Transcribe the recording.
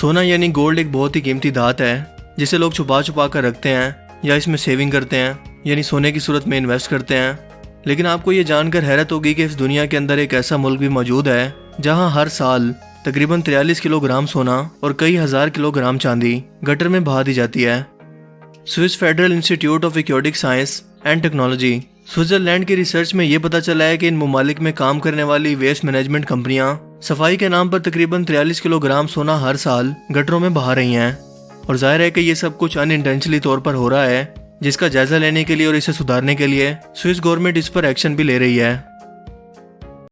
سونا یعنی گولڈ ایک بہت ہی قیمتی دھات ہے، جسے لوگ چھپا چھپا کر رکھتے ہیں یا اس میں سیونگ کرتے ہیں یعنی سونے کی صورت میں انویسٹ کرتے ہیں۔ لیکن آپ کو یہ جان کر حیرت ہوگی کہ اس دنیا کے اندر ایک ایسا ملک بھی موجود ہے، جہاں ہر سال تقریباً تریالیس کلو گرام سونا اور کئی ہزار کلو گرام چاندی گٹر میں بہا دی جاتی ہے۔ Swiss federal institute of aquatic science and technology, Switzerland کی ریسرچ میں یہ پتا چلا ہے کہ ان ممالک میں کام کرنے والی ویسٹ مینجمنٹ کمپنیاں صفائی کے نام پر تقریباً تریالیس کلو گرام سونا ہر سال گٹروں میں بہا رہی ہیں۔ اور ظاہر ہے کہ یہ سب کچھ ان طور پر ہو رہا ہے، جس کا جائزہ لینے کے لیے اور اسے سدھارنے کے لیے سوئس گورنمنٹ اس پر ایکشن بھی لے رہی ہے۔